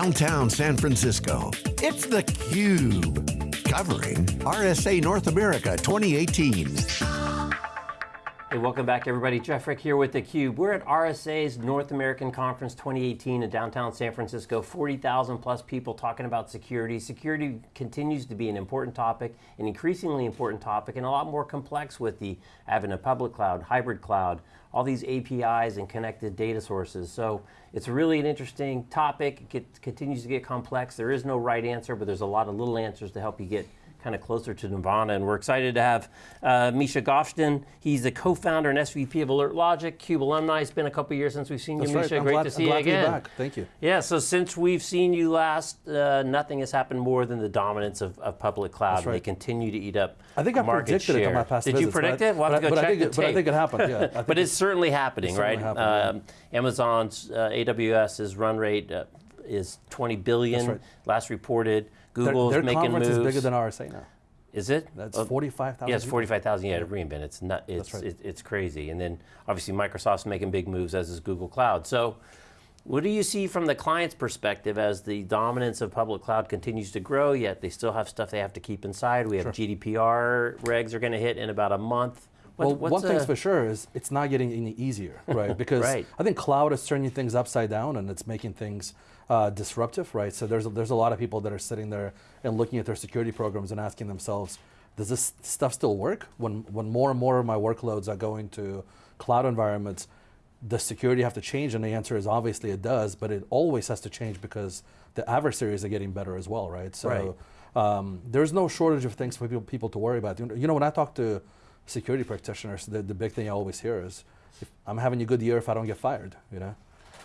downtown San Francisco. It's theCUBE, covering RSA North America 2018. Hey, welcome back everybody. Jeff Frick here with theCUBE. We're at RSA's North American Conference 2018 in downtown San Francisco. 40,000 plus people talking about security. Security continues to be an important topic, an increasingly important topic, and a lot more complex with the advent of public cloud, hybrid cloud, all these APIs and connected data sources. So it's really an interesting topic. It continues to get complex. There is no right answer, but there's a lot of little answers to help you get kind of closer to Nirvana, and we're excited to have uh, Misha Govshteyn. He's the co-founder and SVP of Alert Logic, CUBE alumni. It's been a couple years since we've seen That's you, right. Misha. I'm Great glad, to see you again. To back. Thank you. Yeah, so since we've seen you last, uh, nothing has happened more than the dominance of, of public cloud. Right. They continue to eat up I think I predicted share. it on my past Did visits, you predict it? We'll have to go I- but I check think the it- but I think it happened, yeah. But it's it- certainly happening, it right? certainly happened, um, Amazon's uh, AWS's run rate uh, is 20 billion, right. last reported. Their, Google's their making conference moves. is bigger than RSA now. Is it? That's Oh, 45,000 Yeah, it's 45,000, yeah, to re:Invent. It's not, it's, right. it, it's crazy. And then obviously Microsoft's making big moves, as is Google Cloud. So what do you see from the client's perspective as the dominance of public cloud continues to grow, yet they still have stuff they have to keep inside? We have GDPR regs are going to hit in about a month. Well, one thing's for sure is it's not getting any easier, right? Because Right. I think cloud is turning things upside down and it's making things uh, disruptive, right? So there's a, there's a lot of people that are sitting there and looking at their security programs and asking themselves, does this stuff still work? When when more and more of my workloads are going to cloud environments, does security have to change? And the answer is obviously it does, but it always has to change because the adversaries are getting better as well, right? So Right. um, there's no shortage of things for people, people to worry about. You know, when I talk to security practitioners, the, the big thing I always hear is, I'm having a good year if I don't get fired, you know?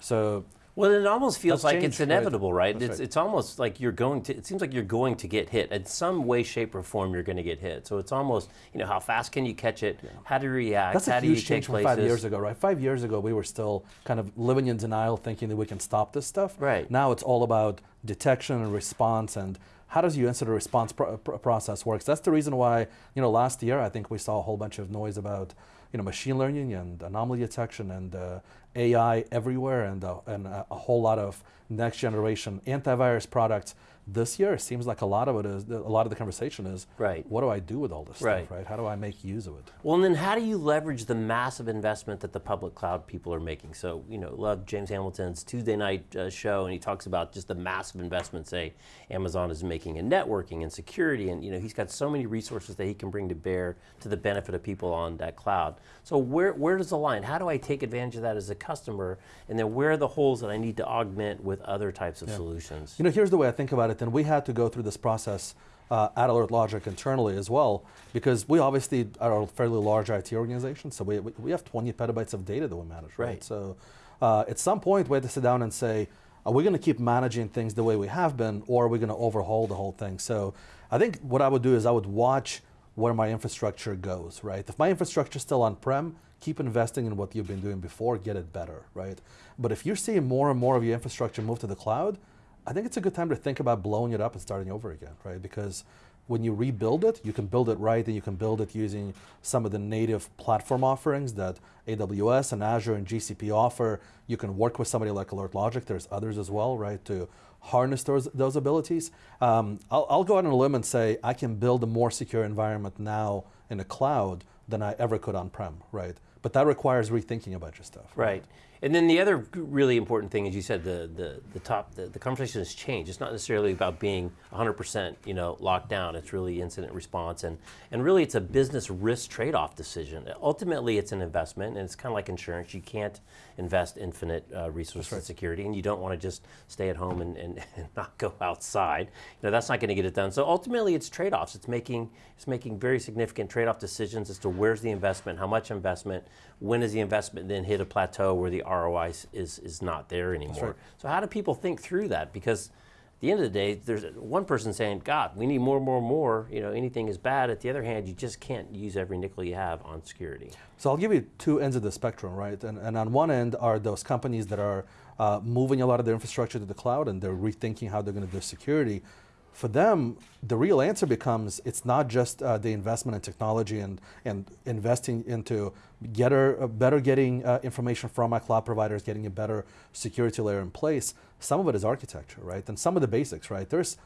So Well, it almost feels like it's changed, right. inevitable, right? That's It's, right. it's almost like you're going to, it seems like you're going to get hit. In some way, shape, or form, you're going to get hit. So it's almost, you know, how fast can you catch it? How do you react? that's how a do huge take change from five years ago, right? Five years ago, we were still kind of living in denial, thinking that we can stop this stuff. Right. Now it's all about detection and response and how does your incident response pro- pro- process works. That's the reason why, you know, last year I think we saw a whole bunch of noise about, you know, machine learning and anomaly detection and uh, AI everywhere and, uh, and a whole lot of next generation antivirus products. This year, it seems like a lot of it is, a lot of the conversation is, Right. what do I do with all this Right. stuff, right? How do I make use of it? Well, and then how do you leverage the massive investment that the public cloud people are making? So, you know, love James Hamilton's Tuesday night uh, show, and he talks about just the massive investment, say, Amazon is making in networking and security, and you know, he's got so many resources that he can bring to bear to the benefit of people on that cloud. So where, where does the line? How do I take advantage of that as a customer? And then where are the holes that I need to augment with other types of solutions? You know, here's the way I think about it, and we had to go through this process uh, at Alert Logic internally as well, because we obviously are a fairly large IT organization, so we, we we have 20 petabytes of data that we manage, right? Right. So uh, at some point, we had to sit down and say, are we going to keep managing things the way we have been, or are we going to overhaul the whole thing? So I think what I would do is I would watch where my infrastructure goes, right? If my infrastructure is still on-prem, keep investing in what you've been doing before, get it better, right? But if you're seeing more and more of your infrastructure move to the cloud, I think it's a good time to think about blowing it up and starting over again, right? Because when you rebuild it, you can build it right and you can build it using some of the native platform offerings that AWS and Azure and GCP offer. You can work with somebody like Alert Logic, there's others as well, right, to harness those, those abilities. Um, I'll, I'll go out on a limb and say I can build a more secure environment now in the cloud than I ever could on-prem, right? But that requires rethinking a bunch of stuff. Right. And then the other really important thing, as you said, the, the, the top, the, the conversation has changed. It's not necessarily about being 100% you know, locked down. It's really incident response. And, and really it's a business risk trade-off decision. Ultimately it's an investment and it's kind of like insurance. You can't invest infinite uh, resources in security and you don't want to just stay at home and, and, and not go outside. You know, that's not going to get it done. So ultimately it's trade-offs. It's making, it's making very significant trade-off decisions as to where's the investment, how much investment, when does the investment then hit a plateau where the ROI is, is, not there anymore. right. So how do people think through that? Because at the end of the day, there's one person saying, God, we need more, more, more, you know, anything is bad. At the other hand, you just can't use every nickel you have on security. So I'll give you two ends of the spectrum, right? And, and on one end are those companies that are uh, moving a lot of their infrastructure to the cloud and they're rethinking how they're going to do security. For them, the real answer becomes it's not just uh, the investment in technology and, and investing into getter, uh, better getting uh, information from our cloud providers, getting a better security layer in place. Some of it is architecture, right? And some of the basics, right? There's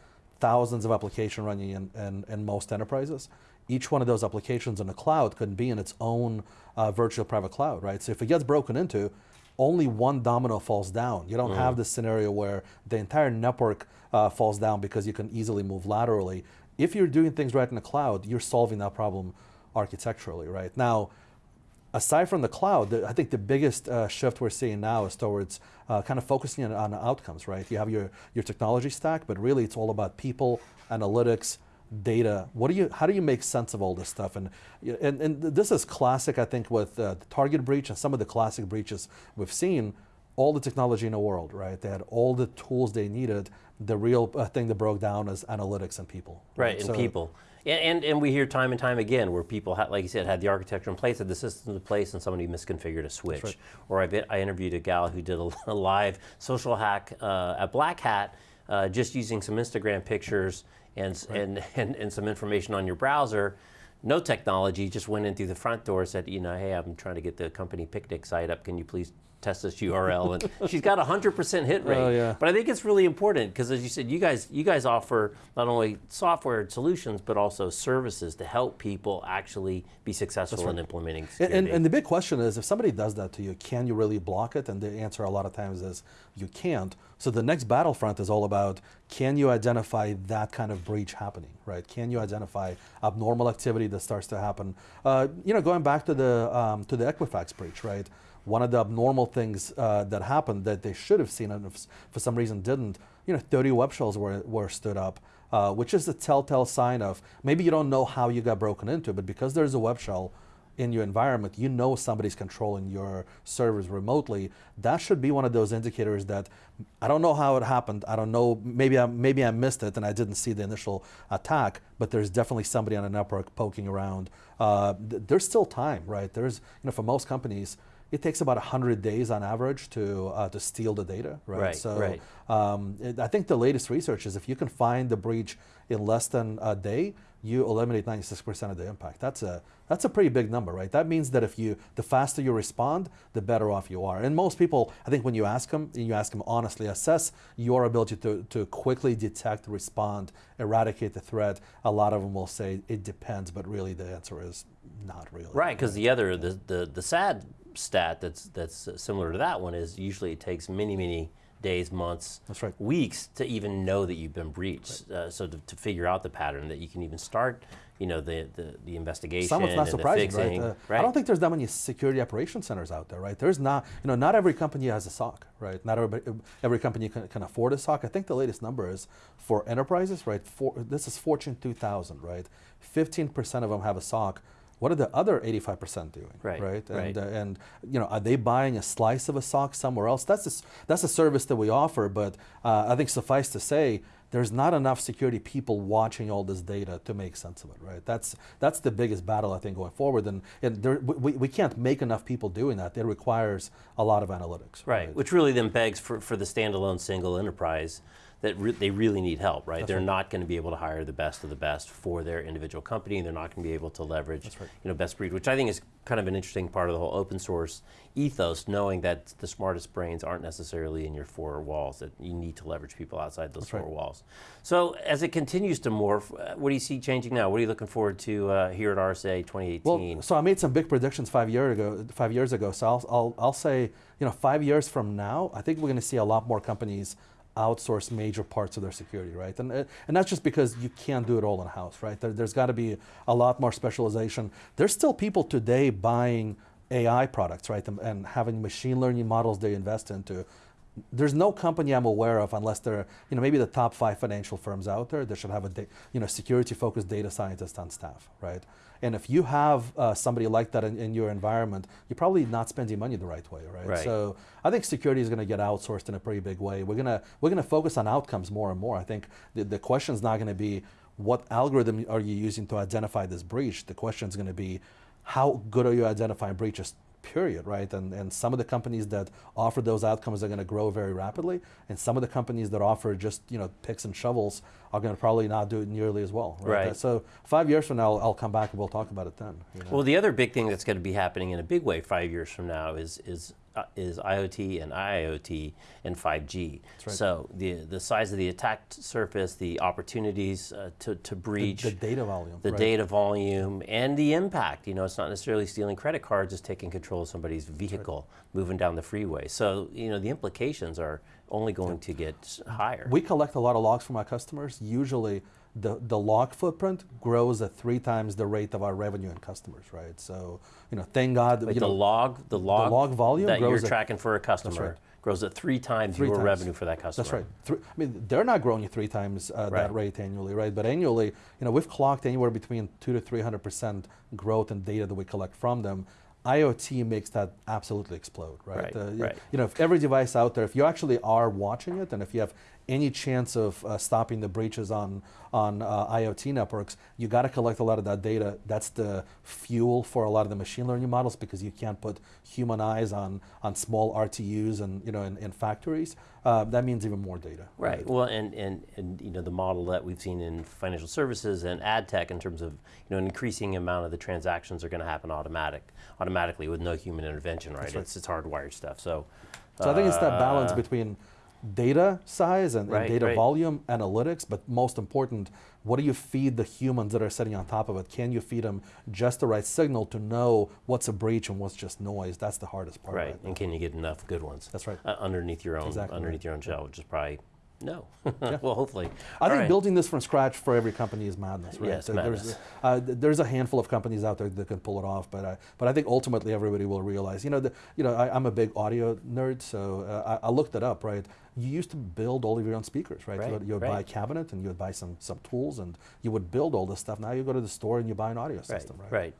thousands of applications running in, in, in, most enterprises. Each one of those applications in the cloud could be in its own uh, virtual private cloud, right? So if it gets broken into, only one domino falls down. You don't mm. have this scenario where the entire network uh, falls down because you can easily move laterally. If you're doing things right in the cloud, you're solving that problem architecturally, right? Now, aside from the cloud, the, I think the biggest uh, shift we're seeing now is towards uh, kind of focusing on, on, outcomes, right? You have your, your technology stack, but really it's all about people, analytics, data. What do you, how do you make sense of all this stuff? And, and, and this is classic, I think, with uh, the Target breach and some of the classic breaches we've seen. All the technology in the world, right? They had all the tools they needed. The real uh, thing that broke down is analytics and people. Right, right? and so, people. And, and, and, we hear time and time again where people, had, like you said, had the architecture in place, had the systems in place, and somebody misconfigured a switch. Right. Or I, I interviewed a gal who did a, a live social hack uh, at Black Hat, uh, just using some Instagram pictures and, right. and, and, and some information on your browser no technology, just went in through the front door, said, you know, hey, I'm trying to get the company picnic site up. Can you please test this URL? And she's got a hundred percent hit rate. Oh, yeah. But I think it's really important because, as you said, you guys you guys offer not only software and solutions but also services to help people actually be successful right. in implementing security. And, and, and the big question is, if somebody does that to you, can you really block it? And the answer a lot of times is you can't. So the next battlefront is all about can you identify that kind of breach happening, right? Can you identify abnormal activity that starts to happen? Uh, you know, going back to the um, to the Equifax breach, right? One of the abnormal things uh, that happened that they should have seen and for some reason didn't, you know, 30 web shells were, were stood up, uh, which is a telltale sign of maybe you don't know how you got broken into, but because there's a web shell, in your environment, you know somebody's controlling your servers remotely. That should be one of those indicators that I don't know how it happened. I don't know. Maybe I maybe I missed it and I didn't see the initial attack. But there's definitely somebody on the network poking around. Uh, th there's still time, right? There's you know for most companies. It takes about 100 days on average to uh, to steal the data, right? right so right. Um, it, I think the latest research is if you can find the breach in less than a day, you eliminate 96% of the impact. That's a that's a pretty big number, right? That means that if you the faster you respond, the better off you are. And most people, I think, when you ask them, you ask them honestly, assess your ability to to quickly detect, respond, eradicate the threat. A lot of them will say it depends, but really the answer is not really. Right, because the other the, the the sad stat that's that's similar to that one is usually it takes many many days, months, right. weeks to even know that you've been breached. Right. Uh, so to, to, figure out the pattern that you can even start, you know, the the, the investigation. Some not surprising, fixing, right? Uh, right? I don't think there's that many security operation centers out there, right? There's not, you know, not every company has a SOC, right? Not every, every company can, can afford a SOC. I think the latest number is for enterprises, right? For, this is Fortune 2000, right? 15% of them have a SOC what are the other 85% doing? Right. Right. And, right. Uh, and you know, are they buying a slice of a SOC somewhere else? That's a, that's a service that we offer, but uh, I think suffice to say, there's not enough security people watching all this data to make sense of it, right? That's that's the biggest battle I think going forward, and, and there, we, we can't make enough people doing that. It requires a lot of analytics. Right, right? which really then begs for, for the standalone single enterprise that re they really need help, right? That's They're right. not going to be able to hire the best of the best for their individual company. And they're not going to be able to leverage, right. you know, best breed, which I think is kind of an interesting part of the whole open source ethos, knowing that the smartest brains aren't necessarily in your four walls, that you need to leverage people outside those That's four right. walls. So as it continues to morph, uh, what do you see changing now? What are you looking forward to uh, here at RSA 2018? Well, so I made some big predictions five year ago. Five years ago. So I'll, I'll, I'll say, you know, five years from now, I think we're going to see a lot more companies outsource major parts of their security, right? And, uh, and that's just because you can't do it all in house, right? There, has got to be a lot more specialization. There's still people today buying AI products, right? And, and, having machine learning models they invest into. There's no company I'm aware of, unless they're, you know, maybe the top five financial firms out there, that should have a, you know, security-focused data scientist on staff, right? And if you have uh, somebody like that in, in, your environment, you're probably not spending money the right way, right? right. So I think security is going to get outsourced in a pretty big way. We're going to we're going to focus on outcomes more and more. I think the, the question is not going to be what algorithm are you using to identify this breach. The question is going to be how good are you identifying breaches period, right? And, and some of the companies that offer those outcomes are going to grow very rapidly, and some of the companies that offer just you know picks and shovels are going to probably not do it nearly as well. Right. Right. So five years from now, I'll, I'll come back and we'll talk about it then. you know. Well, the other big thing that's going to be happening in a big way five years from now is is uh, is IoT and IIoT and 5G. right. So the the size of the attack surface, the opportunities uh, to to breach, the data volume, the right. data volume, and the impact. You know, it's not necessarily stealing credit cards; it's taking control of somebody's vehicle moving down the freeway. So you know, the implications are only going to get higher. We collect a lot of logs from our customers. Usually, the, the log footprint grows at three times the rate of our revenue and customers, right? So, you know, thank God. You the know, log, the log, log volume that you're at- tracking for a customer right. grows at three times Three your times. revenue for that customer. That's right. Three, I mean, they're not growing at three times uh, Right. that rate annually, right? But annually, you know, we've clocked anywhere between two to three hundred percent growth in data that we collect from them. IoT makes that absolutely explode, right? Right, Uh, you- right. You know, if every device out there, if you actually are watching it, and if you have any chance of uh, stopping the breaches on on uh, IoT networks, you got to collect a lot of that data. That's the fuel for a lot of the machine learning models because you can't put human eyes on on small RTUs and you know in, in factories. Uh, that means even more data. Right. Well, and, and, and you know the model that we've seen in financial services and ad tech in terms of you know an increasing amount of the transactions are going to happen automatic automatically with no human intervention. Right. right. It's it's hardwired stuff. So. So I think it's that balance uh, between data size and, and data right. volume, analytics, but most important, what do you feed the humans that are sitting on top of it? Can you feed them just the right signal to know what's a breach and what's just noise? That's the hardest part. Right. right And can you get enough good ones? That's right. Uh, underneath your own Exactly underneath your own shell, which is probably no. well, hopefully. I All think right. building this from scratch for every company is madness, right? Yeah, it's There's, uh, there's a handful of companies out there that can pull it off, but I, but I think ultimately everybody will realize. You know, the, you know, I, I'm a big audio nerd, so uh, I, I looked it up. Right, you used to build all of your own speakers, right? Right, you would, you would right. buy a cabinet and you would buy some some tools and you would build all this stuff. Now you go to the store and you buy an audio system, right? Right.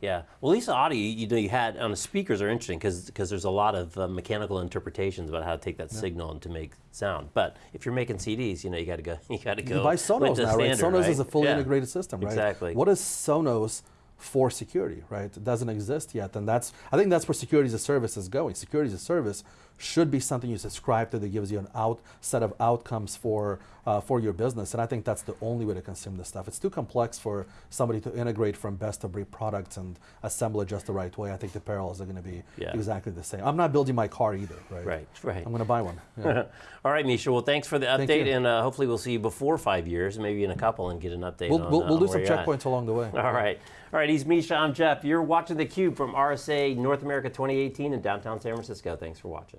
Yeah. Well, Lisa Audio, you, know, you had on the speakers are interesting because there's a lot of uh, mechanical interpretations about how to take that signal and to make sound. But if you're making CDs, you know, you got to go. You got to go. You buy Sonos now, right? standard, Sonos is a fully Yeah. integrated system, right? Exactly. What is Sonos for security, right? It doesn't exist yet, and that's I think that's where security as a service is going. Security as a service should be something you subscribe to that gives you an out set of outcomes for uh, for your business, and I think that's the only way to consume this stuff. It's too complex for somebody to integrate from best of breed products and assemble it just the right way. I think the parallels are going to be Yeah. exactly the same. I'm not building my car either, right? Right. Right. I'm going to buy one. Yeah. All right, Misha. Well, thanks for the update, and uh, hopefully we'll see you before five years, maybe in a couple, and get an update. we'll on, we'll, uh, we'll do on some you're at. checkpoints along the way. All right. All right. He's Misha. I'm Jeff. You're watching theCUBE from RSA North America 2018 in downtown San Francisco. Thanks for watching.